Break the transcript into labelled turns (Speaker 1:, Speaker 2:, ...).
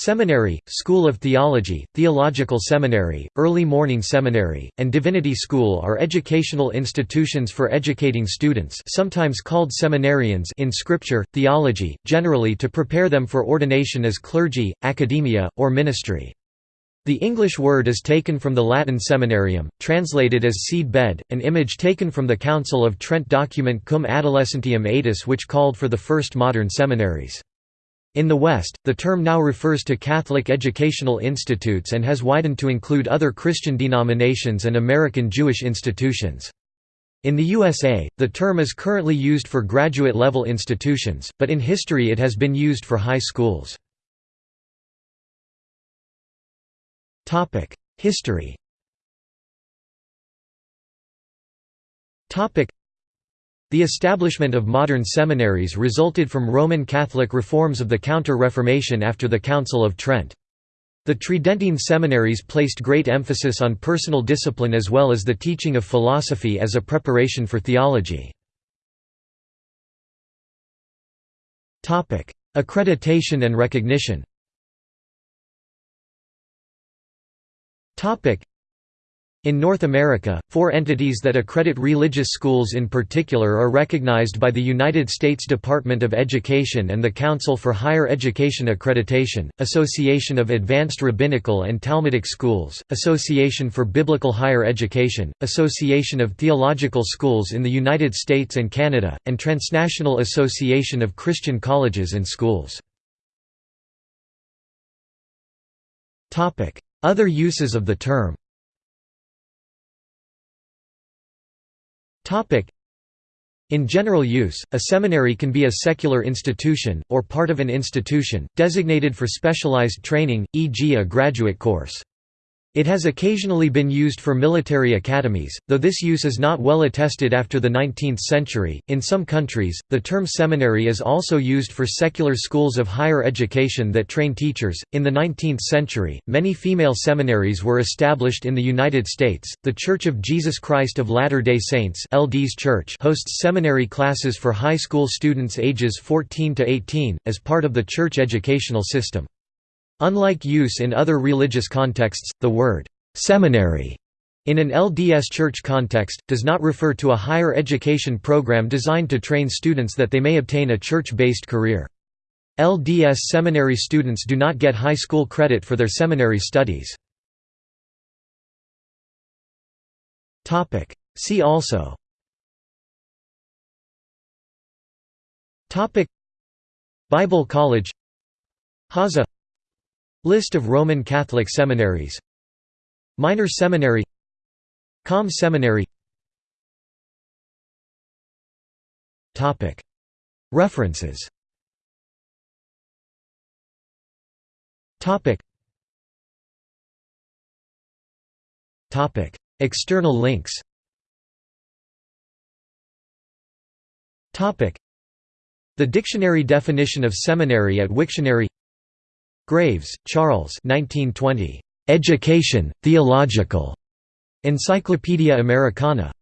Speaker 1: Seminary, School of Theology, Theological Seminary, Early Morning Seminary, and Divinity School are educational institutions for educating students sometimes called seminarians in Scripture, theology, generally to prepare them for ordination as clergy, academia, or ministry. The English word is taken from the Latin seminarium, translated as seed bed, an image taken from the Council of Trent document Cum Adolescentium Aetas which called for the first modern seminaries. In the West, the term now refers to Catholic educational institutes and has widened to include other Christian denominations and American Jewish institutions. In the USA, the term is currently used for graduate-level institutions, but in history it has been used for high schools. History the establishment of modern seminaries resulted from Roman Catholic reforms of the Counter-Reformation after the Council of Trent. The Tridentine seminaries placed great emphasis on personal discipline as well as the teaching of philosophy as a preparation for theology. Accreditation and recognition in North America, four entities that accredit religious schools in particular are recognized by the United States Department of Education and the Council for Higher Education Accreditation, Association of Advanced Rabbinical and Talmudic Schools, Association for Biblical Higher Education, Association of Theological Schools in the United States and Canada, and Transnational Association of Christian Colleges and Schools. Other uses of the term In general use, a seminary can be a secular institution, or part of an institution, designated for specialized training, e.g. a graduate course. It has occasionally been used for military academies, though this use is not well attested after the 19th century. In some countries, the term seminary is also used for secular schools of higher education that train teachers. In the 19th century, many female seminaries were established in the United States. The Church of Jesus Christ of Latter-day Saints (LDS Church) hosts seminary classes for high school students ages 14 to 18 as part of the church educational system. Unlike use in other religious contexts, the word «seminary» in an LDS church context, does not refer to a higher education program designed to train students that they may obtain a church-based career. LDS seminary students do not get high school credit for their seminary studies. See also Bible College Hawza List of Roman Catholic seminaries. Minor Seminary. Qom Seminary. References. External links. The dictionary definition of seminary at Wiktionary Graves, Charles 1920. Education, Theological. Encyclopedia Americana.